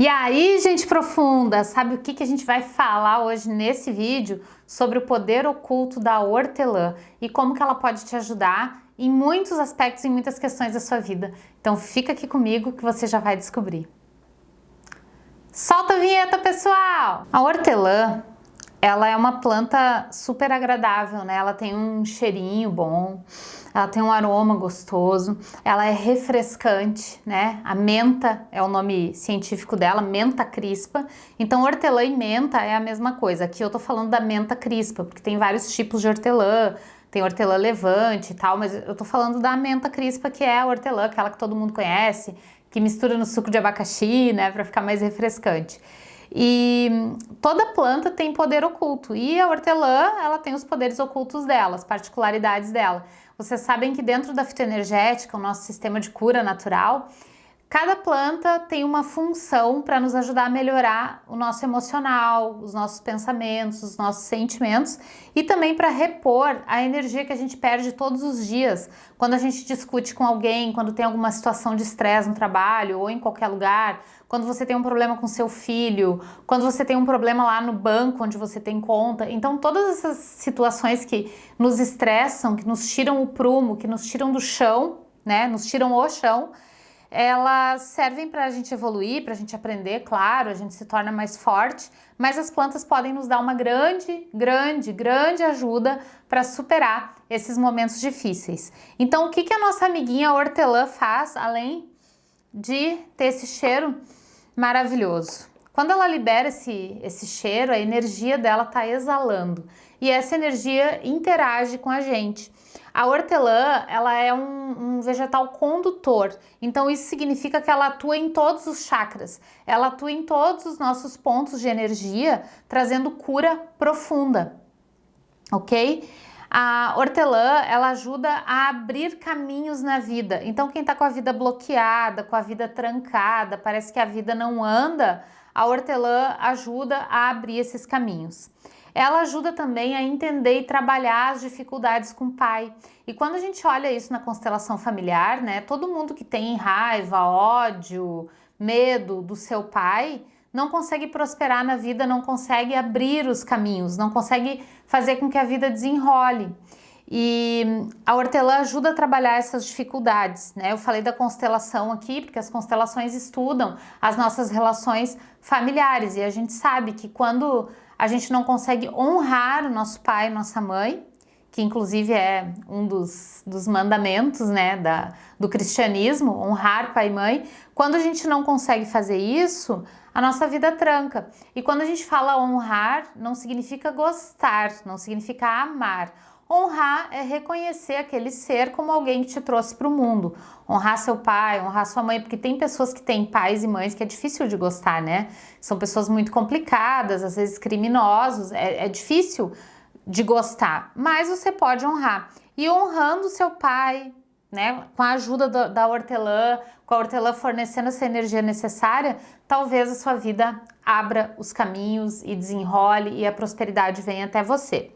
E aí, gente profunda, sabe o que, que a gente vai falar hoje nesse vídeo? Sobre o poder oculto da hortelã e como que ela pode te ajudar em muitos aspectos, em muitas questões da sua vida. Então fica aqui comigo que você já vai descobrir. Solta a vinheta, pessoal! A hortelã, ela é uma planta super agradável, né? Ela tem um cheirinho bom, ela tem um aroma gostoso, ela é refrescante, né? A menta é o nome científico dela, menta crispa. Então hortelã e menta é a mesma coisa. Aqui eu tô falando da menta crispa, porque tem vários tipos de hortelã, tem hortelã levante e tal, mas eu tô falando da menta crispa, que é a hortelã, aquela que todo mundo conhece, que mistura no suco de abacaxi, né, para ficar mais refrescante. E toda planta tem poder oculto e a hortelã, ela tem os poderes ocultos dela, as particularidades dela. Vocês sabem que dentro da fitoenergética, o nosso sistema de cura natural, Cada planta tem uma função para nos ajudar a melhorar o nosso emocional, os nossos pensamentos, os nossos sentimentos e também para repor a energia que a gente perde todos os dias quando a gente discute com alguém, quando tem alguma situação de estresse no trabalho ou em qualquer lugar, quando você tem um problema com seu filho, quando você tem um problema lá no banco onde você tem conta. Então todas essas situações que nos estressam, que nos tiram o prumo, que nos tiram do chão, né, nos tiram o chão, elas servem para a gente evoluir, para a gente aprender, claro, a gente se torna mais forte, mas as plantas podem nos dar uma grande, grande, grande ajuda para superar esses momentos difíceis. Então, o que, que a nossa amiguinha hortelã faz, além de ter esse cheiro maravilhoso? Quando ela libera esse, esse cheiro, a energia dela está exalando e essa energia interage com a gente. A hortelã, ela é um, um, vegetal condutor, então isso significa que ela atua em todos os chakras, ela atua em todos os nossos pontos de energia, trazendo cura profunda, ok? A hortelã, ela ajuda a abrir caminhos na vida, então quem tá com a vida bloqueada, com a vida trancada, parece que a vida não anda, a hortelã ajuda a abrir esses caminhos ela ajuda também a entender e trabalhar as dificuldades com o pai. E quando a gente olha isso na constelação familiar, né, todo mundo que tem raiva, ódio, medo do seu pai, não consegue prosperar na vida, não consegue abrir os caminhos, não consegue fazer com que a vida desenrole. E a hortelã ajuda a trabalhar essas dificuldades, né? Eu falei da constelação aqui, porque as constelações estudam as nossas relações familiares e a gente sabe que quando a gente não consegue honrar o nosso pai e nossa mãe, que inclusive é um dos, dos mandamentos né, da, do cristianismo, honrar pai e mãe. Quando a gente não consegue fazer isso, a nossa vida tranca. E quando a gente fala honrar, não significa gostar, não significa amar. Honrar é reconhecer aquele ser como alguém que te trouxe para o mundo. Honrar seu pai, honrar sua mãe, porque tem pessoas que têm pais e mães que é difícil de gostar, né? São pessoas muito complicadas, às vezes criminosos, é, é difícil de gostar, mas você pode honrar. E honrando seu pai, né, com a ajuda do, da hortelã, com a hortelã fornecendo essa energia necessária, talvez a sua vida abra os caminhos e desenrole e a prosperidade venha até você.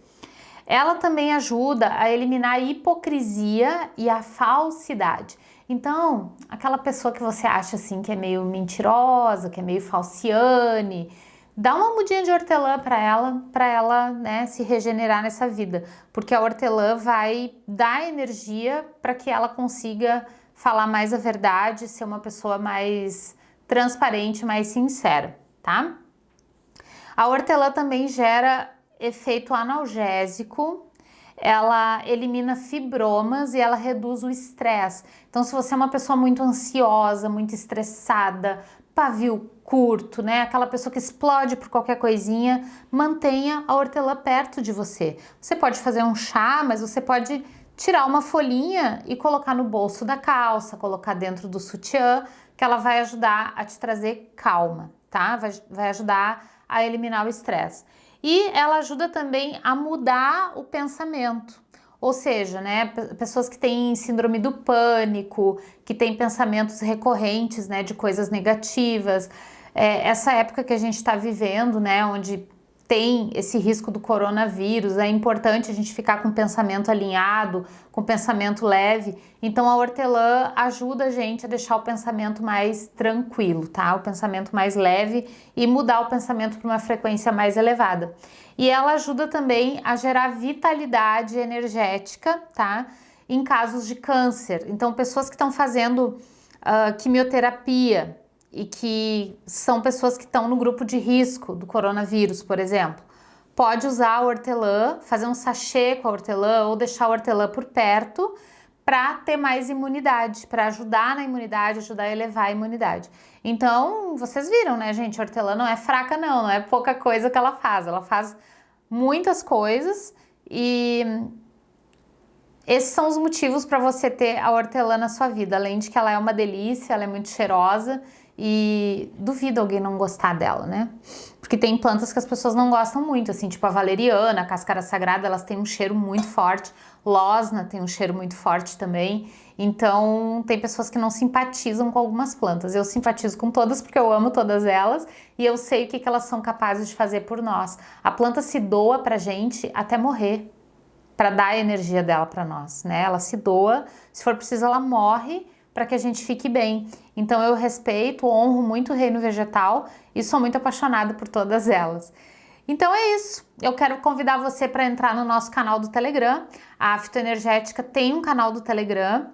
Ela também ajuda a eliminar a hipocrisia e a falsidade. Então, aquela pessoa que você acha assim que é meio mentirosa, que é meio falciane, dá uma mudinha de hortelã para ela, para ela né, se regenerar nessa vida, porque a hortelã vai dar energia para que ela consiga falar mais a verdade, ser uma pessoa mais transparente, mais sincera, tá? A hortelã também gera efeito analgésico, ela elimina fibromas e ela reduz o estresse. Então, se você é uma pessoa muito ansiosa, muito estressada, pavio curto, né? Aquela pessoa que explode por qualquer coisinha, mantenha a hortelã perto de você. Você pode fazer um chá, mas você pode tirar uma folhinha e colocar no bolso da calça, colocar dentro do sutiã, que ela vai ajudar a te trazer calma, tá? Vai, vai ajudar a eliminar o estresse. E ela ajuda também a mudar o pensamento. Ou seja, né, pessoas que têm síndrome do pânico, que têm pensamentos recorrentes né, de coisas negativas. É, essa época que a gente está vivendo, né, onde tem esse risco do coronavírus, é importante a gente ficar com o pensamento alinhado, com o pensamento leve. Então a hortelã ajuda a gente a deixar o pensamento mais tranquilo, tá? O pensamento mais leve e mudar o pensamento para uma frequência mais elevada. E ela ajuda também a gerar vitalidade energética, tá? Em casos de câncer. Então pessoas que estão fazendo uh, quimioterapia, e que são pessoas que estão no grupo de risco do coronavírus, por exemplo. Pode usar a hortelã, fazer um sachê com a hortelã ou deixar a hortelã por perto para ter mais imunidade, para ajudar na imunidade, ajudar a elevar a imunidade. Então, vocês viram, né, gente? A hortelã não é fraca não, não é pouca coisa que ela faz. Ela faz muitas coisas e esses são os motivos para você ter a hortelã na sua vida, além de que ela é uma delícia, ela é muito cheirosa e duvido alguém não gostar dela, né? Porque tem plantas que as pessoas não gostam muito, assim, tipo a valeriana, a cáscara sagrada, elas têm um cheiro muito forte, losna tem um cheiro muito forte também, então tem pessoas que não simpatizam com algumas plantas. Eu simpatizo com todas porque eu amo todas elas e eu sei o que, elas são capazes de fazer por nós. A planta se doa pra gente até morrer, para dar a energia dela para nós, né? Ela se doa, se for preciso ela morre para que a gente fique bem. Então eu respeito, honro muito o reino vegetal e sou muito apaixonada por todas elas. Então é isso. Eu quero convidar você para entrar no nosso canal do Telegram. A Fitoenergética tem um canal do Telegram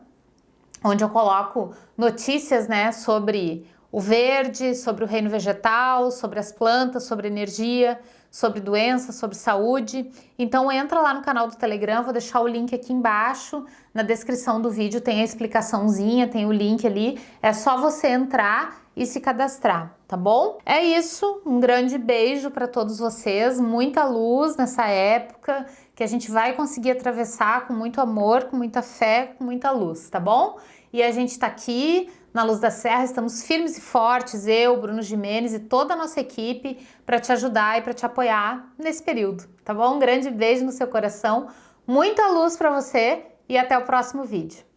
onde eu coloco notícias, né, sobre o verde, sobre o reino vegetal, sobre as plantas, sobre energia, sobre doença, sobre saúde. Então entra lá no canal do Telegram, vou deixar o link aqui embaixo, na descrição do vídeo tem a explicaçãozinha, tem o link ali, é só você entrar e se cadastrar, tá bom? É isso, um grande beijo para todos vocês, muita luz nessa época, que a gente vai conseguir atravessar com muito amor, com muita fé, com muita luz, tá bom? E a gente tá aqui na Luz da Serra, estamos firmes e fortes, eu, Bruno Jimenez e toda a nossa equipe para te ajudar e para te apoiar nesse período, tá bom? Um grande beijo no seu coração, muita luz para você e até o próximo vídeo.